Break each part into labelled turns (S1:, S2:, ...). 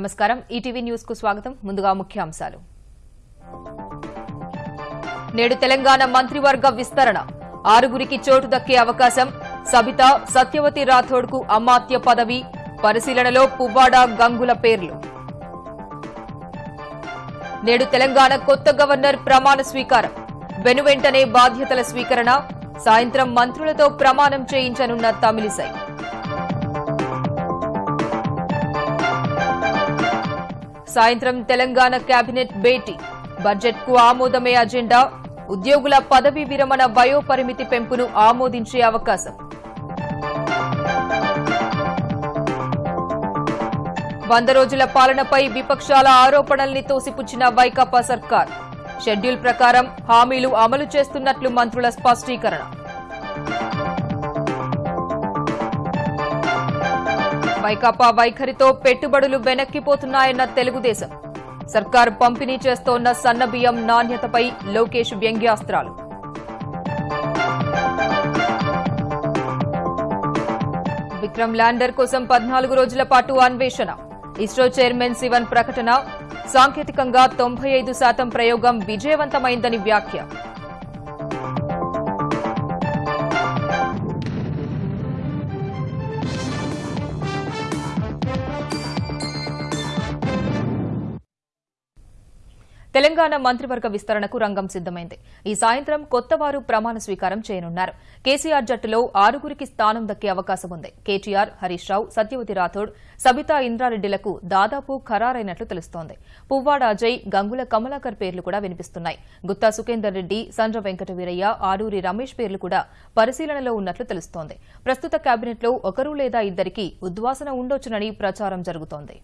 S1: నమస్కారం. ఈటీవీ న్యూస్కు స్వాగతం. ముందుగా ముఖ్యాంశాలు. నేడు తెలంగాణ మంత్రివర్గ విస్తరణ. ఆరుగురికి చోటు దక్కే అవకాశం సబిత సత్యవతి రాథోడ్కు అమాత్య పదవి. పరిశీలనలో పువ్వాడ గంగుల పేర్లు. నేడు తెలంగాణ కొత్త గవర్నర్ ప్రమాణ స్వీకారం. వెనువెంటనే బాధ్యతల స్వీకరణ. సాయంత్రం మంత్రులతో ప్రమాణం చేయించనున్న తమిళిసై. సాయంత్రం తెలంగాణ కేబినెట్ భేటీ. బడ్జెట్కు ఆమోదమే అజెండా. ఉద్యోగుల పదవీ విరమణ వయోపరిమితి పెంపును ఆమోదించే అవకాశం. వంద రోజుల పాలనపై విపక్షాల ఆరోపణల్ని తోసిపుచ్చిన వైకాపా సర్కార్. షెడ్యూల్ ప్రకారం హామీలు అమలు చేస్తున్నట్లు మంత్రుల స్పష్టీకరణ. వైకాపా వైఖరితో పెట్టుబడులు వెనక్కిపోతున్నాయన్న తెలుగుదేశం. సర్కార్ పంపిణీ చేస్తోన్న సన్నబియ్యం నాణ్యతపై లోకేష్ వ్యంగ్యాస్త్రాలు. విక్రమ్ ల్యాండర్ కోసం పద్నాలుగు రోజుల పాటు అన్వేషణ. ఇస్రో చైర్మన్ శివన్ ప్రకటన. సాంకేతికంగా తొంభై ఐదు శాతం ప్రయోగం విజయవంతమైందని వ్యాఖ్య. తెలంగాణ మంత్రివర్గ విస్తరణకు రంగం సిద్దమైంది ఈ సాయంత్రం కొత్తవారు ప్రమాణ స్వీకారం చేయనున్నారు. కేసీఆర్ జట్టులో ఆరుగురికి స్థానం దక్కే అవకాశం ఉంది. కేటీఆర్ హరీష్ రావు సత్యవతి రాథోడ్ సబితా ఇంద్రారెడ్డిలకు దాదాపు ఖరారైనట్లు తెలుస్తోంది. పువ్వాడ అజయ్ గంగుల కమలాకర్ పేర్లు కూడా వినిపిస్తున్నాయి. గుత్తా సుఖేందర్ రెడ్డి సండ్ర వెంకట వీరయ్య ఆరూరి రమేష్ పేర్లు కూడా పరిశీలనలో ఉన్నట్లు తెలుస్తోంది. ప్రస్తుత కేబినెట్లో ఒకరు లేదా ఇద్దరికి ఉద్వాసన ఉండొచ్చునని ప్రచారం జరుగుతోంది.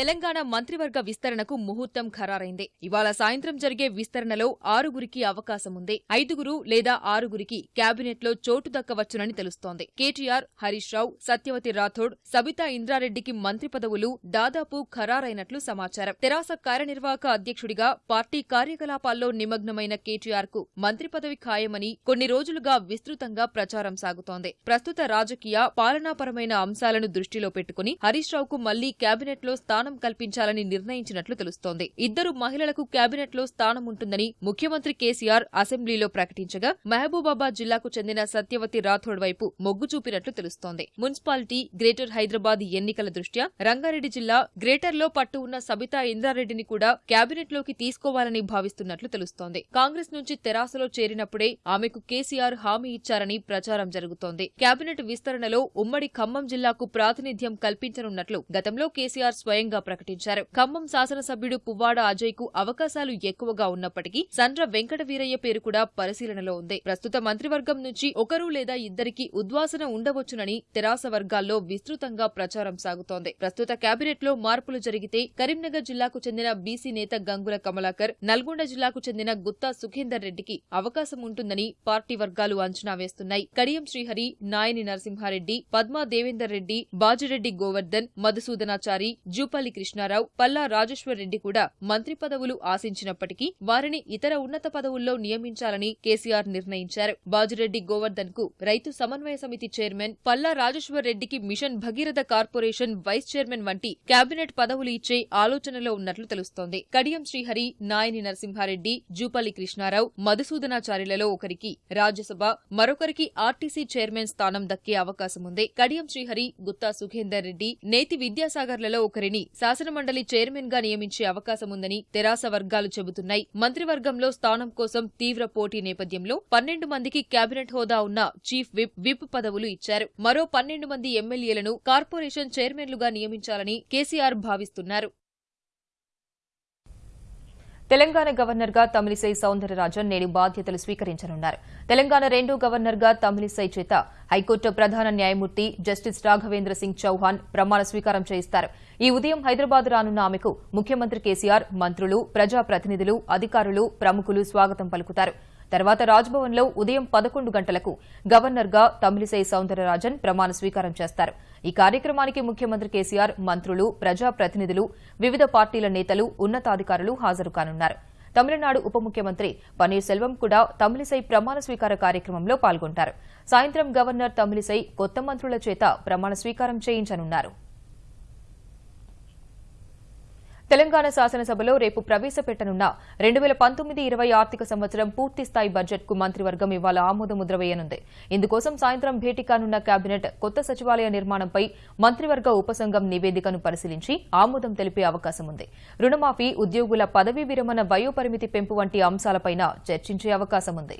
S1: తెలంగాణ మంత్రివర్గ విస్తరణకు ముహూర్తం ఖరారైంది. ఇవాళ సాయంత్రం జరిగే విస్తరణలో ఆరుగురికి అవకాశం ఉంది ఐదుగురు లేదా ఆరుగురికి కేబినెట్లో చోటు దక్కవచ్చునని తెలుస్తోంది. కేటీఆర్ హరీష్ రావు సత్యవతి రాథోడ్ సబితా ఇంద్రారెడ్డికి మంత్రి పదవులు దాదాపు ఖరారైనట్లు సమాచారం. తెరాస కార్యనిర్వాహక అధ్యక్షుడిగా పార్టీ కార్యకలాపాల్లో నిమగ్నమైన కేటీఆర్కు మంత్రి పదవి ఖాయమని కొన్ని రోజులుగా విస్తృతంగా ప్రచారం సాగుతోంది. ప్రస్తుత రాజకీయ పాలనాపరమైన అంశాలను దృష్టిలో పెట్టుకుని హరీష్ రావుకు మళ్ళీ కేబినెట్లో స్థానం కల్పించాలని నిర్ణయించినట్లు తెలుస్తోంది. ఇద్దరు మహిళలకు కేబినెట్లో స్థానం ఉంటుందని ముఖ్యమంత్రి కేసీఆర్ అసెంబ్లీలో ప్రకటించగా మహబూబాబాద్ జిల్లాకు చెందిన సత్యవతి రాథోడ్ వైపు మొగ్గు చూపినట్లు తెలుస్తోంది. మున్సిపాలిటీ గ్రేటర్ హైదరాబాద్ ఎన్నికల దృష్ట్యా రంగారెడ్డి జిల్లా గ్రేటర్లో పట్టు ఉన్న సబితా ఇంద్రారెడ్డిని కూడా కేబినెట్లోకి తీసుకోవాలని భావిస్తున్నట్లు తెలుస్తోంది. కాంగ్రెస్ నుంచి తెరాసలో చేరినప్పుడే ఆమెకు కేసీఆర్ హామీ ఇచ్చారని ప్రచారం జరుగుతోంది. కేబినెట్ విస్తరణలో ఉమ్మడి ఖమ్మం జిల్లాకు ప్రాతినిధ్యం కల్పించనున్నట్లు గతంలో కేసీఆర్ స్వయంగా ప్రకటించారు. ఖమ్మం శాసనసభ్యుడు పువ్వాడ అజయ్కు అవకాశాలు ఎక్కువగా ఉన్నప్పటికీ సండ్ర వెంకట వీరయ్య పేరు కూడా పరిశీలనలో ఉంది. ప్రస్తుత మంత్రివర్గం నుంచి ఒకరు లేదా ఇద్దరికి ఉద్వాసన ఉండవచ్చునని తెరాస వర్గాల్లో విస్తృతంగా ప్రచారం సాగుతోంది. ప్రస్తుత కేబినెట్లో మార్పులు జరిగితే కరీంనగర్ జిల్లాకు చెందిన బీసీ నేత గంగుల కమలాకర్ నల్గొండ జిల్లాకు చెందిన గుత్తా సుఖేందర్ రెడ్డికి అవకాశం ఉంటుందని పార్టీ వర్గాలు అంచనా వేస్తున్నాయి. కడియం శ్రీహరి నాయని నరసింహారెడ్డి పద్మా దేవేందర్ రెడ్డి బాజిరెడ్డి గోవర్ధన్ మధుసూదనాచారి జూపల్లి కృష్ణారావు పల్లా రాజేశ్వర్ రెడ్డి కూడా మంత్రి పదవులు ఆశించినప్పటికీ వారిని ఇతర ఉన్నత పదవుల్లో నియమించాలని కేసీఆర్ నిర్ణయించారు. బాజిరెడ్డి గోవర్ధన్కు రైతు సమన్వయ సమితి చైర్మన్ పల్లా రాజేశ్వర్ రెడ్డికి mission Bhagiratha corporation vice chairman వంటి కేబినెట్ పదవులు ఇచ్చే ఆలోచనలో ఉన్నట్లు తెలుస్తోంది. కడియం శ్రీహరి నాయని నరసింహారెడ్డి జూపల్లి కృష్ణారావు మధుసూదనాచార్యులలో ఒకరికి రాజ్యసభ మరొకరికి ఆర్టీసీ చైర్మన్ స్థానం దక్కే అవకాశం ఉంది కడియం శ్రీహరి గుత్తా సుఖేందర్ రెడ్డి నేతి విద్యాసాగర్లలో ఒకరిని శాసనమండలి చైర్మన్గా నియమించే అవకాశం ఉందని తెరాస వర్గాలు చెబుతున్నాయి. మంత్రివర్గంలో స్థానం కోసం తీవ్ర పోటీ నేపథ్యంలో పన్నెండు మందికి కేబినెట్ హోదా ఉన్న చీఫ్ విప్ విప్ పదవులు ఇచ్చారు. మరో పన్నెండు మంది ఎమ్మెల్యేలను కార్పొరేషన్ చైర్మన్లుగా నియమించాలని కేసీఆర్ భావిస్తున్నారు. తెలంగాణ గవర్నర్గా తమిళిసై సౌందరరాజన్ నేడు బాధ్యతలు స్వీకరించనున్నారు. తెలంగాణ రెండో గవర్నర్గా తమిళిసై చేత హైకోర్టు ప్రధాన న్యాయమూర్తి జస్టిస్ రాఘవేంద్ర సింగ్ చౌహాన్ ప్రమాణ స్వీకారం చేయిస్తారు. ఈ ఉదయం హైదరాబాద్ రానున్న ఆమెకు ముఖ్యమంత్రి కేసీఆర్ మంత్రులు ప్రజాప్రతినిధులు అధికారులు ప్రముఖులు స్వాగతం పలుకుతారు. తర్వాత రాజ్భవన్లో ఉదయం పదకొండు గంటలకు గవర్నర్గా తమిళిసై సౌందరరాజన్ ప్రమాణ స్వీకారం చేస్తారు. ఈ కార్యక్రమానికి ముఖ్యమంత్రి కేసీఆర్ మంత్రులు ప్రజాప్రతినిధులు వివిధ పార్టీల నేతలు ఉన్నతాధికారులు హాజరు కానున్నారు. తమిళనాడు ఉప ముఖ్యమంత్రి పన్నీర్ సెల్వం కూడా తమిళిసై ప్రమాణ స్వీకార కార్యక్రమంలో పాల్గొంటారు. సాయంత్రం గవర్నర్ తమిళిసై కొత్త మంత్రుల చేత ప్రమాణ స్వీకారం చేయించనున్నారు. తెలంగాణ శాసనసభలో రేపు ప్రవేశపెట్టనున్న రెండు వేల పంతొమ్మిది ఇరవై ఆర్థిక సంవత్సరం పూర్తిస్థాయి బడ్జెట్కు మంత్రివర్గం ఇవాళ ఆమోదముద్ర వేయనుంది. ఇందుకోసం సాయంత్రం భేటీ కానున్న కేబినెట్ కొత్త సచివాలయ నిర్మాణంపై మంత్రివర్గ ఉపసంఘం నివేదికను పరిశీలించి ఆమోదం తెలిపే అవకాశం ఉంది. రుణమాఫీ ఉద్యోగుల పదవీ విరమణ వయోపరిమితి పెంపు వంటి అంశాలపైన చర్చించే అవకాశం ఉంది.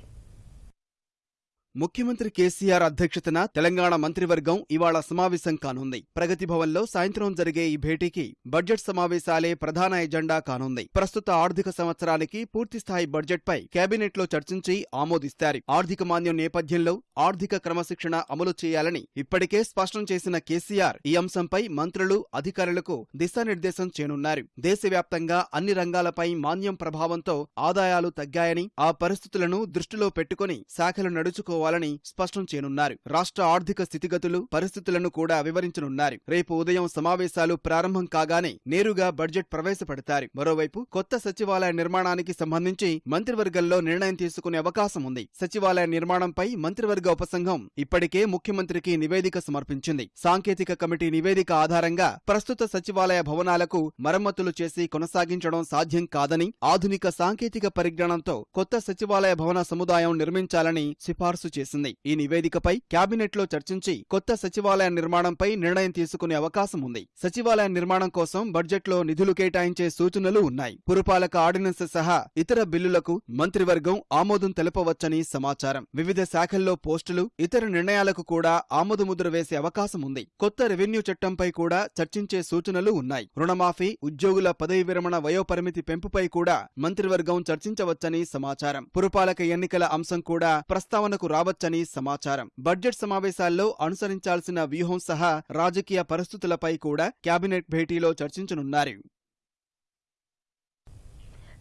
S2: ముఖ్యమంత్రి కేసీఆర్ అధ్యక్షతన తెలంగాణ మంత్రివర్గం ఇవాళ సమావేశం కానుంది. ప్రగతి భవన్లో సాయంత్రం జరిగే ఈ భేటీకి బడ్జెట్ సమావేశాలే ప్రధాన ఎజెండా కానుంది. ప్రస్తుత ఆర్థిక సంవత్సరానికి పూర్తిస్థాయి బడ్జెట్పై కేబినెట్లో చర్చించి ఆమోదిస్తారు. ఆర్థిక మాన్యం నేపథ్యంలో ఆర్థిక క్రమశిక్షణ అమలు చేయాలని ఇప్పటికే స్పష్టం చేసిన కేసీఆర్ ఈ అంశంపై మంత్రులు అధికారులకు దిశానిర్దేశం చేయనున్నారు. దేశవ్యాప్తంగా అన్ని రంగాలపై మాన్యం ప్రభావంతో ఆదాయాలు తగ్గాయని ఆ పరిస్థితులను దృష్టిలో పెట్టుకుని శాఖలు నడుచుకో తీసుకోవాలని స్పష్టం చేయనున్నారు. రాష్ట్ర ఆర్థిక స్థితిగతులు పరిస్థితులను కూడా వివరించనున్నారు. రేపు ఉదయం సమావేశాలు ప్రారంభం కాగానే నేరుగా బడ్జెట్ ప్రవేశపెడతారు. మరోవైపు కొత్త సచివాలయ నిర్మాణానికి సంబంధించి మంత్రివర్గంలో నిర్ణయం తీసుకునే అవకాశం ఉంది. సచివాలయ నిర్మాణంపై మంత్రివర్గ ఉపసంఘం ఇప్పటికే ముఖ్యమంత్రికి నివేదిక సమర్పించింది. సాంకేతిక కమిటీ నివేదిక ఆధారంగా ప్రస్తుత సచివాలయ భవనాలకు మరమ్మతులు చేసి కొనసాగించడం సాధ్యం కాదని ఆధునిక సాంకేతిక పరిజ్ఞానంతో కొత్త సచివాలయ భవన సముదాయం నిర్మించాలని సిఫార్సు చేసింది. ఈ నివేదికపై కేబినెట్లో చర్చించి కొత్త సచివాలయ నిర్మాణంపై నిర్ణయం తీసుకునే అవకాశం ఉంది. సచివాలయ నిర్మాణం కోసం బడ్జెట్లో నిధులు కేటాయించే సూచనలు ఉన్నాయి. పురపాలక ఆర్డినెన్స్ సహా ఇతర బిల్లులకు మంత్రివర్గం ఆమోదం తెలపవచ్చని సమాచారం. వివిధ శాఖల్లో పోస్టులు ఇతర నిర్ణయాలకు కూడా ఆమోదముద్ర వేసే అవకాశం ఉంది. కొత్త రెవెన్యూ చట్టంపై కూడా చర్చించే సూచనలు ఉన్నాయి. రుణమాఫీ ఉద్యోగుల పదవి విరమణ వయోపరిమితి పెంపుపై కూడా మంత్రివర్గం చర్చించవచ్చని సమాచారం. పురపాలక ఎన్నికల అంశం కూడా ప్రస్తావనకు రావచ్చని సమాచారం. బడ్జెట్ సమావేశాల్లో అనుసరించాల్సిన వ్యూహం సహా రాజకీయ పరిస్థితులపై కూడా కేబినెట్ భేటీలో చర్చించనున్నారు.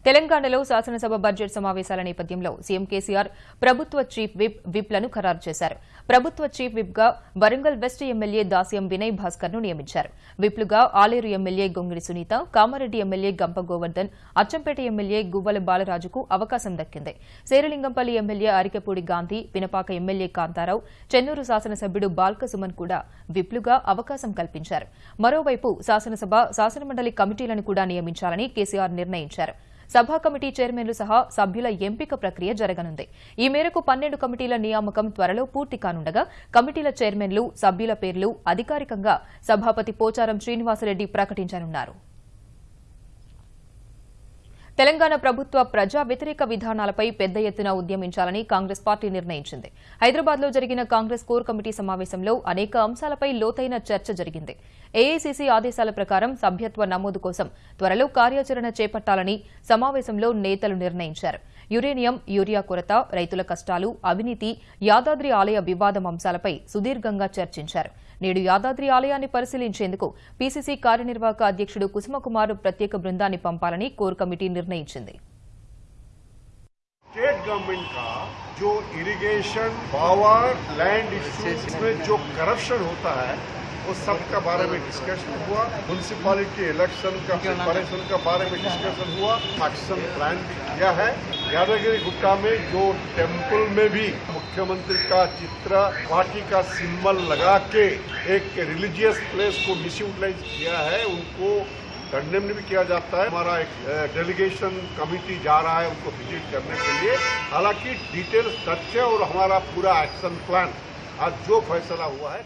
S1: తెలంగాణలో శాసనసభ బడ్జెట్ సమావేశాల నేపథ్యంలో సీఎం కేసీఆర్ ప్రభుత్వ చీఫ్ విప్ విప్లను ఖరారు చేశారు. ప్రభుత్వ చీఫ్ విప్గా వరంగల్ వెస్ట్ ఎమ్మెల్యే దాస్యం వినయ్ భాస్కర్ను నియమించారు. విప్లుగా Aleru MLA Gongidi Sunitha Kamareddy MLA Gampa Govardhan Achampet MLA Guvvala బాలరాజుకు అవకాశం దక్కింది. శేరలింగంపల్లి ఎమ్మెల్యే అరికపూడి గాంధీ పినపాక ఎమ్మెల్యే కాంతారావు చెన్నూరు శాసనసభ్యుడు బాల్క సుమన్ కూడా విప్లుగా అవకాశం కల్పించారు. మరోవైపు శాసనసభ శాసనమండలి కమిటీలను కూడా నియమించాలని కేసీఆర్ నిర్ణయించారు. సభా కమిటీ చైర్మన్లు సహా సభ్యుల ఎంపిక ప్రక్రియ జరగనుంది. ఈ మేరకు పన్నెండు కమిటీల నియామకం త్వరలో పూర్తి కానుండగా కమిటీల చైర్మన్లు సభ్యుల పేర్లు అధికారికంగా సభాపతి పోచారం శ్రీనివాసరెడ్డి ప్రకటించనున్నారు. తెలంగాణ ప్రభుత్వ ప్రజా వ్యతిరేక విధానాలపై పెద్ద ఎత్తున ఉద్యమించాలని కాంగ్రెస్ పార్టీ నిర్ణయించింది. హైదరాబాద్లో జరిగిన కాంగ్రెస్ కోర్ కమిటీ సమావేశంలో అనేక అంశాలపై లోతైన చర్చ జరిగింది. ఏఐసీసీ ఆదేశాల ప్రకారం సభ్యత్వ నమోదు కోసం త్వరలో కార్యాచరణ చేపట్టాలని సమావేశంలో నేతలు నిర్ణయించారు. యురేనియం యూరియా కొరత రైతుల కష్టాలు అవినీతి యాదాద్రి ఆలయ వివాదం అంశాలపై సుదీర్ఘంగా చర్చించారు. నేడు యాదాద్రి ఆలయాన్ని పరిశీలించేందుకు పీసీసీ కార్యనిర్వాహక అధ్యక్షుడు కుసుమకుమార్ ప్రత్యేక బృందాన్ని పంపాలని కోర్ కమిటీ నిర్ణయించింది
S3: स्टेट गवर्नमेंट का जो इरिगेशन पावर लैंड इश्यूज में जो करप्शन होता है वो सब का बारे में डिस्कशन हुआ म्यूनसिपालिटी इलेक्शन का प्रिपरेशन का बारे में डिस्कशन हुआ एक्शन प्लान भी किया है यादगिरी गुट्टा में जो टेंपल में भी मुख्यमंत्री का चित्र पार्टी का सिंबल लगा के एक रिलीजियस प्लेस को मिसयूटिलाइज किया है, उनको कंडेम भी किया जाता है। हमारा एक डेलीगेशन कमिटी जा रहा है उनको विज़िट करने के लिए। हालाँकि डिटेल तथ्य और हमारा पूरा एक्शन प्लान आज जो फैसला हुआ है।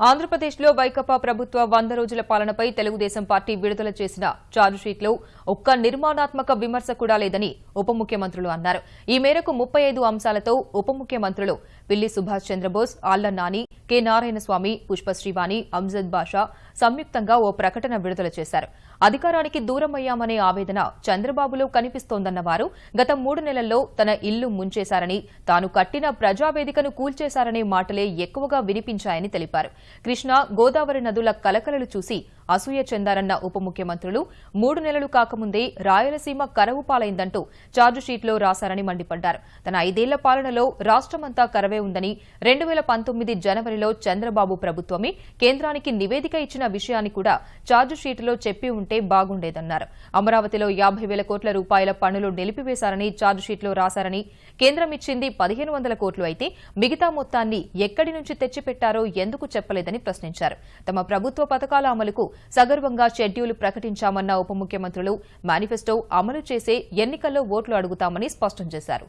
S1: ఆంధ్రప్రదేశ్లో వైకపా ప్రభుత్వ వంద రోజుల పాలనపై తెలుగుదేశం పార్టీ విడుదల చేసిన ఛార్జ్షీట్లో ఒక్క నిర్మాణాత్మక విమర్శ కూడా లేదని ఉప ముఖ్యమంత్రులు అన్నారు. ఈ మేరకు ముప్పై ఐదు అంశాలతో ఉప ముఖ్యమంత్రులు పిల్లి సుభాష్ చంద్రబోస్ ఆళ్ళ నాని కె. నారాయణస్వామి పుష్పశ్రీవాణి అంజద్ బాషా సంయుక్తంగా ఓ ప్రకటన విడుదల చేశారు. అధికారానికి దూరమయ్యామనే ఆవేదన చంద్రబాబులో కనిపిస్తోందన్న వారు గత మూడు నెలల్లో తన ఇల్లు ముంచేశారని తాను కట్టిన ప్రజావేదికను కూల్చేశారనే మాటలే ఎక్కువగా వినిపించాయని తెలిపారు. కృష్ణా గోదావరి నదుల కలకలలు చూసి అసూయ చెందారన్న ఉప ముఖ్యమంత్రులు మూడు నెలలు కాకముందే రాయలసీమ కరవు పాలైందంటూ ఛార్జిషీట్లో రాశారని మండిపడ్డారు. తన ఐదేళ్ళ పాలనలో రాష్టమంతా కరవే ఉందని రెండు వేల పంతొమ్మిది జనవరిలో చంద్రబాబు ప్రభుత్వమే కేంద్రానికి నివేదిక ఇచ్చిన విషయాన్ని కూడా ఛార్జిషీట్లో చెప్పి ఉంటే బాగుండేదన్నారు. అమరావతిలో యాభై వేల కోట్ల రూపాయల పన్నులు నిలిపివేశారని ఛార్జిషీట్లో రాశారని కేంద్రం ఇచ్చింది పదిహేను వందల కోట్లు అయితే మిగతా మొత్తాన్ని ఎక్కడి నుంచి తెచ్చిపెట్టారో ఎందుకు చెప్పలేదని ప్రశ్నించారు. తమ ప్రభుత్వ పథకాల అమలుకు సగర్వంగా షెడ్యూల్ ప్రకటించామన్న ఉప ముఖ్యమంత్రులు మేనిఫెస్టో అమలు చేసే ఎన్నికల్లో ఓట్లు అడుగుతామని స్పష్టం చేశారు.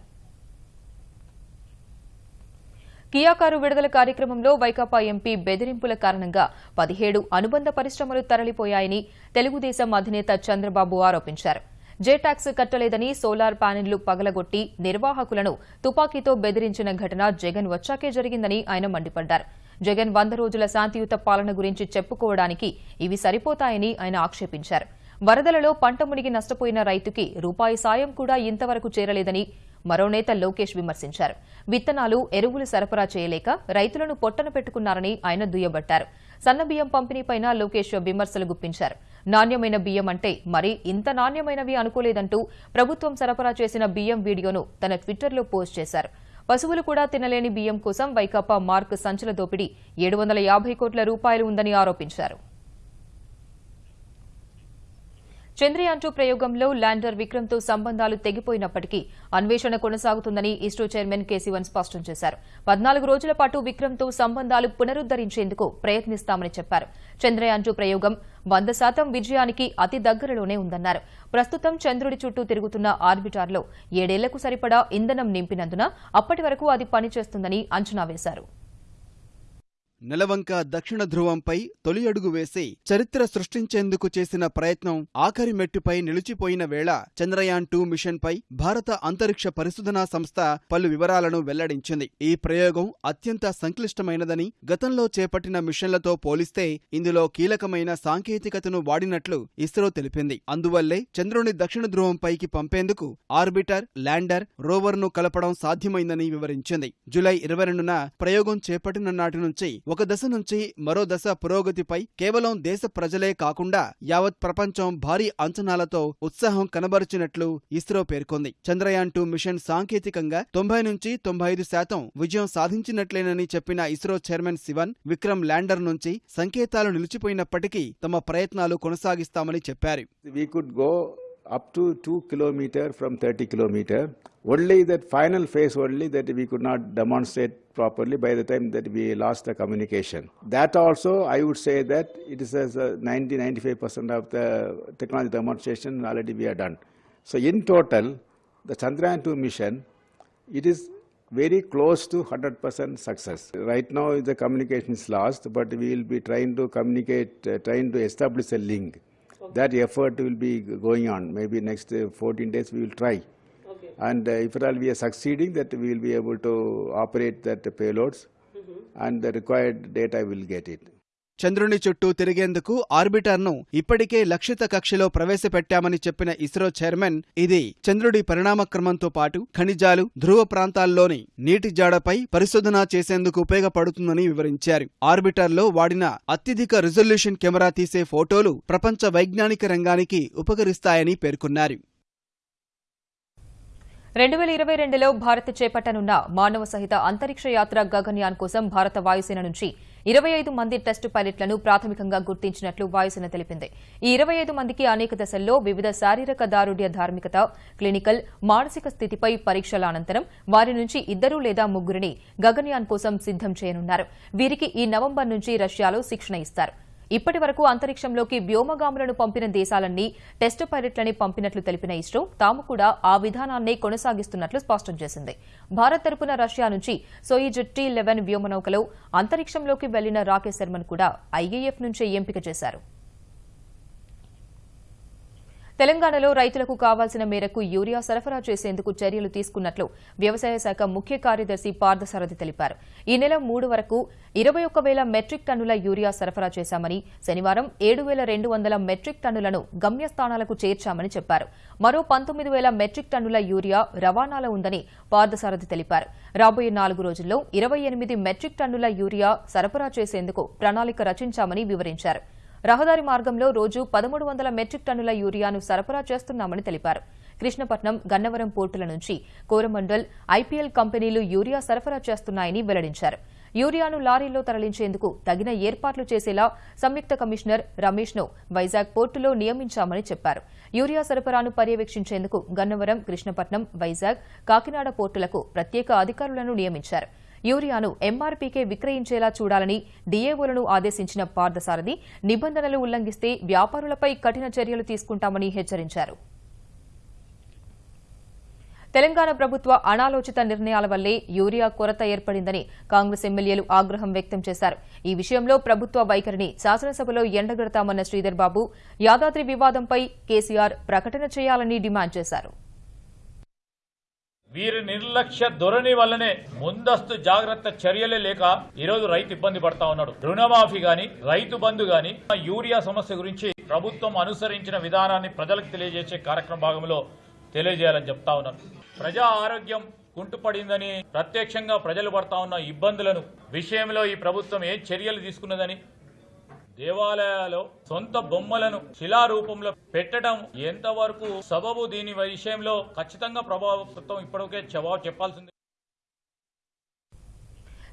S1: కియాకారు విడుదల కార్యక్రమంలో వైకాపా ఎంపీ బెదిరింపుల కారణంగా పదిహేడు అనుబంధ పరిశ్రమలు తరలిపోయాయని తెలుగుదేశం అధినేత చంద్రబాబు ఆరోపించారు. జే ట్యాక్స్ కట్టలేదని సోలార్ ప్యానెళ్ళు పగలగొట్టి నిర్వాహకులను తుపాకీతో బెదిరించిన ఘటన జగన్ వచ్చాకే జరిగిందని ఆయన మండిపడ్డారు. జగన్ వంద రోజుల శాంతియుత పాలన గురించి చెప్పుకోవడానికి ఇవి సరిపోతాయని ఆయన ఆక్షేపించారు. వరదలలో పంట మునిగి నష్టపోయిన రైతుకి రూపాయి సాయం కూడా ఇంతవరకు చేరలేదని మరో నేత లోకేష్ విమర్శించారు. విత్తనాలు ఎరువులు సరఫరా చేయలేక రైతులను పొట్టన పెట్టుకున్నారని ఆయన దుయ్యబట్టారు. సన్న బియ్యం పంపిణీపైన లోకేష్ విమర్శలు గుప్పించారు. నాణ్యమైన బియ్యం అంటే మరీ ఇంత నాణ్యమైనవి అనుకోలేదంటూ ప్రభుత్వం సరఫరా చేసిన బియ్యం వీడియోను తన ట్విట్టర్లో పోస్ట్ చేశారు. పశువులు కూడా తినలేని బియ్యం కోసం వైకాపా మార్క్ సంచుల దోపిడీ ఏడు వందల యాభై కోట్ల రూపాయలు ఉందని ఆరోపించారు. చంద్రయాన్ టూ ప్రయోగంలో ల్యాండర్ విక్రమ్తో సంబంధాలు తెగిపోయినప్పటికీ అన్వేషణ కొనసాగుతుందని ఇస్రో చైర్మన్ కేసీవన్ స్పష్టం చేశారు. పద్నాలుగు రోజుల పాటు విక్రమ్తో సంబంధాలు పునరుద్దరించేందుకు ప్రయత్నిస్తామని చెప్పారు. చంద్రయాన్ టూ ప్రయోగం వంద శాతం విజయానికి అతి దగ్గరలోనే ఉందన్నారు. ప్రస్తుతం చంద్రుడి చుట్టూ తిరుగుతున్న ఆర్బిటార్లో ఏడేళ్ళకు సరిపడా ఇంధనం నింపినందున అప్పటి వరకు అది పనిచేస్తుందని అంచనా వేశారు.
S2: నెలవంక దక్షిణ ధ్రువంపై తొలి అడుగు వేసి చరిత్ర సృష్టించేందుకు చేసిన ప్రయత్నం ఆఖరి మెట్టుపై నిలిచిపోయిన వేళ చంద్రయాన్ టూ మిషన్పై భారత అంతరిక్ష పరిశోధనా సంస్థ పలు వివరాలను వెల్లడించింది. ఈ ప్రయోగం అత్యంత సంక్లిష్టమైనదని గతంలో చేపట్టిన మిషన్లతో పోలిస్తే ఇందులో కీలకమైన సాంకేతికతను వాడినట్లు ఇస్రో తెలిపింది. అందువల్లే చంద్రుని దక్షిణ ధ్రువంపైకి పంపేందుకు ఆర్బిటర్ ల్యాండర్ రోవర్ను కలపడం సాధ్యమైందని వివరించింది. జులై ఇరవై రెండున ప్రయోగం చేపట్టిన నాటి నుంచి ఒక దశ నుంచి మరో దశ పురోగతిపై కేవలం దేశ ప్రజలే కాకుండా యావత్ ప్రపంచం భారీ అంచనాలతో ఉత్సాహం కనబరిచినట్లు ఇస్రో పేర్కొంది. చంద్రయాన్ టూ మిషన్ సాంకేతికంగా తొంభై నుంచి తొంభై ఐదు శాతం విజయం సాధించినట్లేనని చెప్పిన ఇస్రో చైర్మన్ శివన్ విక్రమ్ ల్యాండర్ నుంచి సంకేతాలు నిలిచిపోయినప్పటికీ తమ ప్రయత్నాలు కొనసాగిస్తామని చెప్పారు.
S4: Up to 2 kilometer from 30 kilometer. Only that final phase only that we could not demonstrate properly by the time that we lost the communication. That also, I would say that it is as 90-95% of the technology demonstration already we are done. So in total, the Chandrayaan 2 mission, it is very close to 100% success. Right now the communication is lost, but we will be trying to communicate, uh, trying to establish a link. That effort will be going on. Maybe next uh, 14 days we will try. And uh, if at all we are succeeding, that we will be able to operate that payloads, and the required data will get it.
S2: చంద్రుని చుట్టూ తిరిగేందుకు ఆర్బిటర్ను ఇప్పటికే లక్షిత కక్షలో ప్రవేశపెట్టామని చెప్పిన ISRO chairman ఇది చంద్రుడి పరిణామక్రమంతో పాటు ఖనిజాలు ధ్రువ ప్రాంతాల్లోని నీటి జాడపై పరిశోధన చేసేందుకు ఉపయోగపడుతుందని వివరించారు. ఆర్బిటర్లో వాడిన అత్యధిక రిజల్యూషన్ కెమెరా తీసే ఫోటోలు ప్రపంచ వైజ్ఞానిక రంగానికి ఉపకరిస్తాయని పేర్కొన్నారు.
S1: రెండు వేల ఇరవై రెండులో భారత్ చేపట్టనున్న మానవ సహిత అంతరిక్ష యాత్ర గగన్యాన్ కోసం భారత వాయుసేన నుంచి ఇరవై ఐదు మంది టెస్టు పైలట్లను ప్రాథమికంగా గుర్తించినట్లు వాయుసేన తెలిపింది. ఈ ఇరవై ఐదు మందికి అనేక దశల్లో వివిధ శారీరక దారుఢ్య ధార్మికత క్లినికల్ మానసిక స్థితిపై పరీక్షల అనంతరం వారి నుంచి ఇద్దరు లేదా ముగ్గురిని గగన్యాన్ కోసం సిద్దం చేయనున్నారు. వీరికి ఈ నవంబర్ నుంచి రష్యాలో శిక్షణ ఇస్తారు. ఇప్పటి వరకు అంతరిక్షంలోకి వ్యోమగాములను పంపిన దేశాలన్నీ టెస్టు పైలట్లని పంపినట్లు తెలిపిన ఇస్రో తాము కూడా ఆ విధానాన్నే కొనసాగిస్తున్నట్లు స్పష్టం చేసింది. భారత్ తరపున రష్యా నుంచి సోయిజ్ టీ లెవెన్ వ్యోమనౌకలో అంతరిక్షంలోకి వెళ్ళిన రాకేష్ శర్మను కూడా ఐఏఎఫ్ నుంచే ఎంపిక చేశారు. తెలంగాణలో రైతులకు కావాల్సిన మేరకు యూరియా సరఫరా చేసేందుకు చర్యలు తీసుకున్నట్లు వ్యవసాయ శాఖ ముఖ్య కార్యదర్శి పార్థసారథి తెలిపారు. ఈ నెల మూడు వరకు ఇరవై ఒక్క వేల మెట్రిక్ టన్నుల యూరియా సరఫరా చేశామని శనివారం ఏడు వేల రెండు వందల మెట్రిక్ టన్నులను గమ్యస్థానాలకు చేర్చామని చెప్పారు. మరో పంతొమ్మిది వేల మెట్రిక్ టన్నుల యూరియా రవాణాలో ఉందని పార్థసారథి తెలిపారు. రాబోయే నాలుగు రోజుల్లో ఇరవై ఎనిమిది మెట్రిక్ టన్నుల యూరియా సరఫరా చేసేందుకు ప్రణాళిక రచించామని వివరించారు. రహదారి మార్గంలో రోజు పదమూడు వందల మెట్రిక్ టన్నుల యూరియాను సరఫరా చేస్తున్నామని తెలిపారు. కృష్ణపట్నం గన్నవరం పోర్టుల నుంచి కోరమండల్ ఐపీఎల్ కంపెనీలు యూరియా సరఫరా చేస్తున్నాయని వెల్లడించారు. యూరియాను లారీలో తరలించేందుకు తగిన ఏర్పాట్లు చేసేలా సంయుక్త కమిషనర్ రమేష్ను వైజాగ్ పోర్టులో నియమించామని చెప్పారు. యూరియా సరఫరాను పర్యవేక్షించేందుకు గన్నవరం కృష్ణపట్నం వైజాగ్ కాకినాడ పోర్టులకు ప్రత్యేక అధికారులను నియమించారు. యూరియాను ఎంఆర్పీకే విక్రయించేలా చూడాలని డీఏఓలను ఆదేశించిన పార్థసారథి నిబంధనలు ఉల్లంఘిస్తే వ్యాపారులపై కఠిన చర్యలు తీసుకుంటామని హెచ్చరించారు. తెలంగాణ ప్రభుత్వ అనాలోచిత నిర్ణయాల వల్లే యూరియా కొరత ఏర్పడిందని కాంగ్రెస్ ఎమ్మెల్యేలు ఆగ్రహం వ్యక్తం చేశారు. ఈ విషయంలో ప్రభుత్వ వైఖరిని శాసనసభలో ఎండగడతామన్న శ్రీధర్ బాబు యాదాద్రి వివాదంపై కేసీఆర్ ప్రకటన చేయాలని డిమాండ్ చేశారు.
S5: వీరి నిర్లక్ష్య ధోరణి వల్లనే ముందస్తు జాగ్రత్త చర్యలే లేక ఈరోజు రైతు ఇబ్బంది పడతా ఉన్నాడు. రుణమాఫీ గాని రైతు బంధు గాని యూరియా సమస్య గురించి ప్రభుత్వం అనుసరించిన విధానాన్ని ప్రజలకు తెలియజేసే కార్యక్రమ భాగంలో తెలియజేయాలని చెప్తా ఉన్నారు ప్రజా ఆరోగ్యం కుంటుపడిందని ప్రత్యక్షంగా ప్రజలు పడతా ఉన్న ఇబ్బందులను విషయంలో ఈ ప్రభుత్వం ఏ చర్యలు తీసుకున్నదని దేవాలయాల్లో సొంత బొమ్మలను శిలారూపంలో పెట్టడం ఎంతవరకు సబబు దీని విషయంలో ఖచ్చితంగా ప్రభుత్వం ఇప్పటికే జవాబు చెప్పాల్సింది.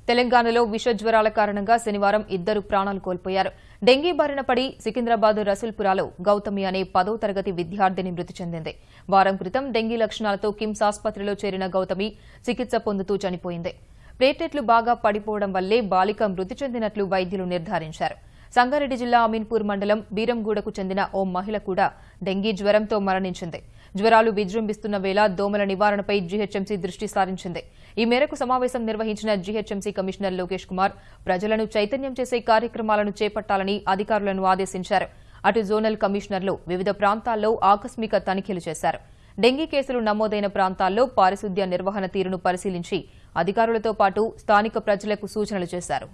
S1: తెలంగాణలో విష జ్వరాల కారణంగా శనివారం ఇద్దరు ప్రాణాలు కోల్పోయారు. డెంగీ బారిన పడి సికింద్రాబాద్ రసూల్పురాలో గౌతమి అనే పదో తరగతి విద్యార్థిని మృతి చెందింది. వారం క్రితం డెంగీ లక్షణాలతో కిమ్స్ ఆసుపత్రిలో చేరిన గౌతమి చికిత్స పొందుతూ చనిపోయింది. ప్లేటెట్లు బాగా పడిపోవడం వల్లే బాలిక మృతి చెందినట్లు వైద్యులు నిర్ధారించారు. సంగారెడ్డి జిల్లా అమీన్పూర్ మండలం బీరంగూడకు చెందిన ఓ మహిళ కూడా డెంగీ జ్వరంతో మరణించింది. జ్వరాలు విజృంభిస్తున్న వేళ దోమల నివారణపై జీహెచ్ఎంసీ దృష్టి సారించింది. ఈ మేరకు సమావేశం నిర్వహించిన జీహెచ్ఎంసీ కమిషనర్ లోకేష్ కుమార్ ప్రజలను చైతన్యం చేసే కార్యక్రమాలను చేపట్టాలని అధికారులను ఆదేశించారు. అటు జోనల్ కమిషనర్లు వివిధ ప్రాంతాల్లో ఆకస్మిక తనిఖీలు చేశారు. డెంగీ కేసులు నమోదైన ప్రాంతాల్లో పారిశుద్ధ్య నిర్వహణ తీరును పరిశీలించి అధికారులతో పాటు స్థానిక ప్రజలకు సూచనలు చేశారు.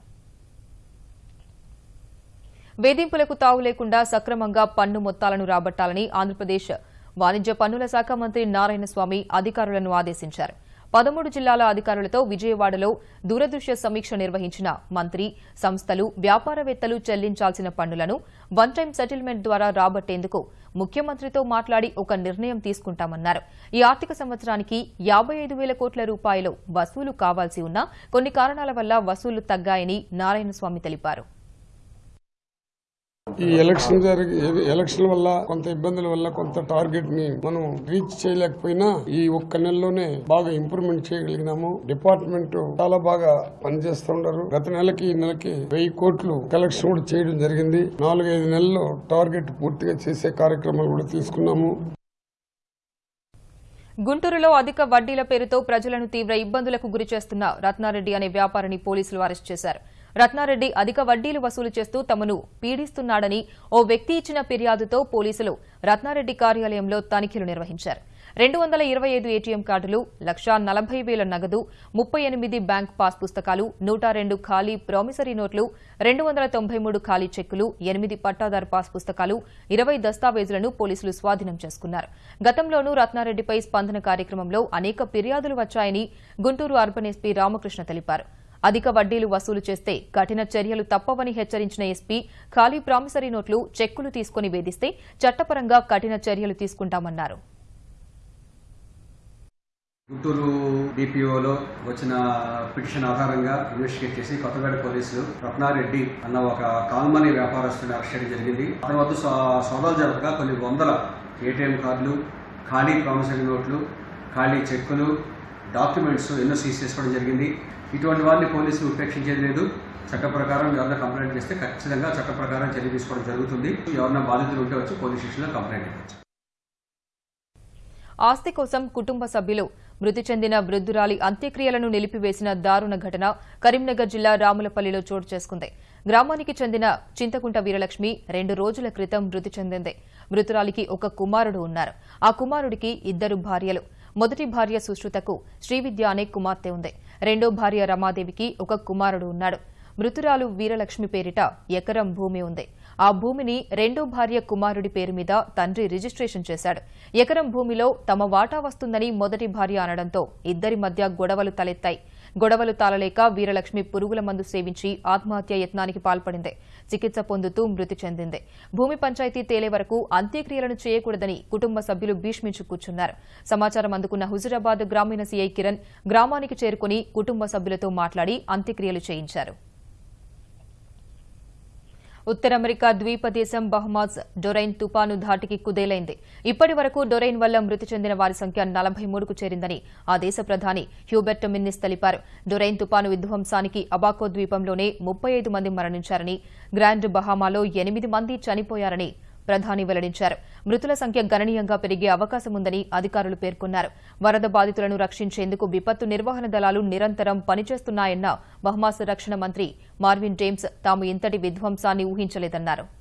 S1: వేధింపులకు తావు లేకుండా సక్రమంగా పన్ను మొత్తాలను రాబట్టాలని ఆంధ్రప్రదేశ్ వాణిజ్య పన్నుల శాఖ మంత్రి నారాయణస్వామి అధికారులను ఆదేశించారు. పదమూడు జిల్లాల అధికారులతో విజయవాడలో దూరదృశ్య సమీక్ష నిర్వహించిన మంత్రి సంస్థలు వ్యాపారవేత్తలు చెల్లించాల్సిన పన్నులను వన్ టైం సెటిల్మెంట్ ద్వారా రాబట్టేందుకు ముఖ్యమంత్రితో మాట్లాడి ఒక నిర్ణయం తీసుకుంటామన్నారు. ఈ ఆర్థిక సంవత్సరానికి యాబై ఐదు వేల కోట్ల రూపాయలు వసూలు కావాల్సి ఉన్నా కొన్ని కారణాల వల్ల వసూలు తగ్గాయని నారాయణస్వామి తెలిపారు.
S6: ఈ ఎలక్షన్ జరిగి ఎలక్షన్ వల్ల కొంత ఇబ్బందుల వల్ల కొంత టార్గెట్ని మనం రీచ్ చేయలేకపోయినా ఈ ఒక్క నెలలోనే బాగా ఇంప్రూవ్మెంట్ చేయగలిగినాము. డిపార్ట్మెంట్ చాలా బాగా పనిచేస్తుంటారు గత నెలకి ఈ నెలకి వెయ్యి కోట్లు కలెక్షన్ కూడా చేయడం జరిగింది. నాలుగైదు నెలల్లో టార్గెట్ పూర్తిగా చేసే కార్యక్రమాలు కూడా తీసుకున్నాము.
S1: గుంటూరులో అధిక వడ్డీల పేరుతో ప్రజలను తీవ్ర ఇబ్బందులకు గురిచేస్తున్న రత్నారెడ్డి అనే వ్యాపారిని పోలీసులు అరెస్ట్ చేశారు. రత్నారెడ్డి అధిక వడ్డీలు వసూలు చేస్తూ తమను పీడిస్తున్నాడని ఓ వ్యక్తి ఇచ్చిన ఫిర్యాదుతో పోలీసులు రత్నారెడ్డి కార్యాలయంలో తనిఖీలు నిర్వహించారు. రెండు వందల ఇరవై ఐదు ఏటీఎం కార్డులు లక్షా నలభై వేల నగదు ముప్పై ఎనిమిది బ్యాంక్ పాస్ పుస్తకాలు నూట రెండు ఖాళీ ప్రామిసరీ నోట్లు రెండు వందల తొంభై మూడు ఖాళీ చెక్కులు ఎనిమిది పట్టాదారు పాస్ పుస్తకాలు ఇరవై దస్తావేజులను పోలీసులు స్వాధీనం చేసుకున్నారు. గతంలోనూ రత్నారెడ్డిపై స్పందన కార్యక్రమంలో అనేక ఫిర్యాదులు వచ్చాయని గుంటూరు అర్బన్ ఎస్పీ రామకృష్ణ తెలిపారు. అధిక వడ్డీలు వసూలు చేస్తే కఠిన చర్యలు తప్పవని హెచ్చరించిన ఎస్పీ ఖాళీ ప్రామిసరీ నోట్లు చెక్కులు తీసుకుని వేధిస్తే చట్టపరంగా కఠిన చర్యలు తీసుకుంటామన్నారు.
S7: గుంటూరు డిపిఓలో వచ్చిన పిటిషన్ ఆధారంగా ఇన్వెస్టిగేట్ చేసి కొత్తగడ పోలీసులు రత్నారెడ్డి అన్న ఒక కాల్మనీ వ్యాపారస్తుని అరెస్ట్ చేయడం జరిగింది. అతని వద్ద సోదాలు జరపగా కొన్ని వందల ఏటీఎం కార్డులు ఖాళీ ప్రామిసరీ నోట్లు ఖాళీ చెక్కులు డాక్యుమెంట్స్ ఎన్నో సీజ్ చేసుకోవడం జరిగింది. ఇటువంటి వారిని పోలీసులు ఉపేక్షించేది లేదు. చట్ట ప్రకారం ఎవరైనా కంప్లైంట్ చేస్తే ఖచ్చితంగా చట్ట ప్రకారం చర్య తీసుకోవడం జరుగుతుంది. ఎవరైనా బాధితులు ఉంటే వచ్చి పోలీస్ స్టేషన్లో కంప్లైంట్ ఇవ్వచ్చు.
S1: ఆస్తి కోసం కుటుంబ సభ్యులు మృతి చెందిన వృద్ధురాలి అంత్యక్రియలను నిలిపివేసిన దారుణ ఘటన కరీంనగర్ జిల్లా రాములపల్లిలో చోటు చేసుకుంది. గ్రామానికి చెందిన చింతకుంట వీరలక్ష్మి రెండు రోజుల క్రితం మృతి చెందింది. మృతురాలికి ఒక కుమారుడు ఉన్నారు. ఆ కుమారుడికి ఇద్దరు భార్యలు. మొదటి భార్య సుశ్రుతకు శ్రీవిద్య అనే కుమార్తె ఉంది. రెండో భార్య రమాదేవికి ఒక కుమారుడు ఉన్నాడు. మృతురాలు వీరలక్ష్మి పేరిట ఎకరం భూమి ఉంది. ఆ భూమిని రెండో భార్య కుమారుడి పేరు మీద తండ్రి రిజిస్ట్రేషన్ చేశాడు. ఎకరం భూమిలో తమ వాటా వస్తుందని మొదటి భార్య అనడంతో ఇద్దరి మధ్య గొడవలు తలెత్తాయి. గొడవలు తాళలేక వీరలక్ష్మి పురుగుల మందు సేవించి ఆత్మహత్య యత్నానికి పాల్పడింది. చికిత్స పొందుతూ మృతి చెందింది. భూమి పంచాయతీ తేలే వరకు అంత్యక్రియలను చేయకూడదని కుటుంబ సభ్యులు భీష్మించు కూర్చున్నారు. సమాచారం అందుకున్న హుజురాబాద్ గ్రామీణ సీఐ కిరణ్ గ్రామానికి చేరుకుని కుటుంబ సభ్యులతో మాట్లాడి అంత్యక్రియలు చేయించారు. ఉత్తర అమెరికా ద్వీప దేశం బహమాజ్ డొరైన్ తుపాను ధాటికి కుదేలైంది. ఇప్పటి వరకు డొరైన్ వల్ల మృతి చెందిన వారి సంఖ్య నలభై మూడుకు చేరిందని ఆ దేశ ప్రధాని హ్యూబెర్ట్ మిన్నిస్ తెలిపారు. డొరైన్ తుపాను విధ్వంసానికి అబాకో ద్వీపంలోనే ముప్పై ఐదు మంది మరణించారని గ్రాండ్ బహామాలో ఎనిమిది మంది చనిపోయారని ప్రధాని వెల్లడించారు. మృతుల సంఖ్య గణనీయంగా పెరిగే అవకాశం ఉందని అధికారులు పేర్కొన్నారు. వరద బాధితులను రక్షించేందుకు విపత్తు నిర్వహణ దళాలు నిరంతరం పనిచేస్తున్నాయన్న బహమాస్ రక్షణ మంత్రి మార్విన్ జేమ్స్ తాము ఇంతటి విధ్వంసాన్ని ఊహించలేదన్నారు.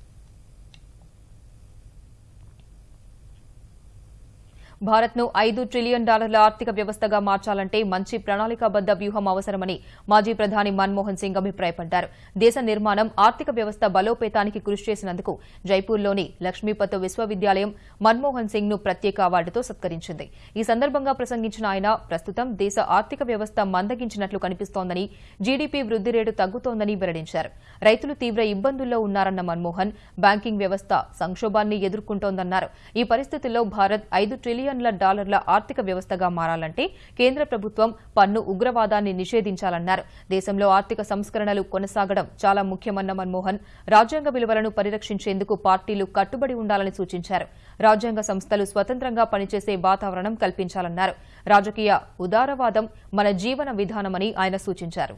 S1: భారత్ను ఐదు ట్రిలియన్ డాలర్ల ఆర్థిక వ్యవస్థగా మార్చాలంటే మంచి ప్రణాళికాబద్ద వ్యూహం అవసరమని మాజీ ప్రధాని మన్మోహన్ సింగ్ అభిప్రాయపడ్డారు. దేశ నిర్మాణం ఆర్థిక వ్యవస్థ బలోపేతానికి కృషి చేసినందుకు జైపూర్లోని లక్ష్మీపత్ విశ్వవిద్యాలయం మన్మోహన్ సింగ్ను ప్రత్యేక అవార్డుతో సత్కరించింది. ఈ సందర్భంగా ప్రసంగించిన ఆయన ప్రస్తుతం దేశ ఆర్థిక వ్యవస్థ మందగించినట్లు కనిపిస్తోందని జీడీపీ వృద్ధి రేటు తగ్గుతోందని వెల్లడించారు. రైతులు తీవ్ర ఇబ్బందుల్లో ఉన్నారన్న మన్మోహన్ బ్యాంకింగ్ వ్యవస్థ సంక్షోభాన్ని ఎదుర్కొంటోందన్నారు. ఈ పరిస్థితుల్లో భారత్ ఐదు ట్రిలియన్ ట్రిలియన్ల డాలర్ల ఆర్థిక వ్యవస్థగా మారాలంటే కేంద్ర ప్రభుత్వం పన్ను ఉగ్రవాదాన్ని నిషేధించాలన్నారు. దేశంలో ఆర్థిక సంస్కరణలు కొనసాగడం చాలా ముఖ్యమన్న మన్మోహన్ రాజ్యాంగ విలువలను పరిరక్షించేందుకు పార్టీలు కట్టుబడి ఉండాలని సూచించారు. రాజ్యాంగ సంస్థలు స్వతంత్రంగా పనిచేసే వాతావరణం కల్పించాలన్నారు. రాజకీయ ఉదారవాదం మన జీవన విధానమని ఆయన సూచించారు.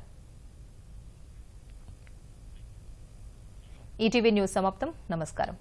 S1: ఈటీవీ న్యూస్ సమాప్తం. నమస్కారం.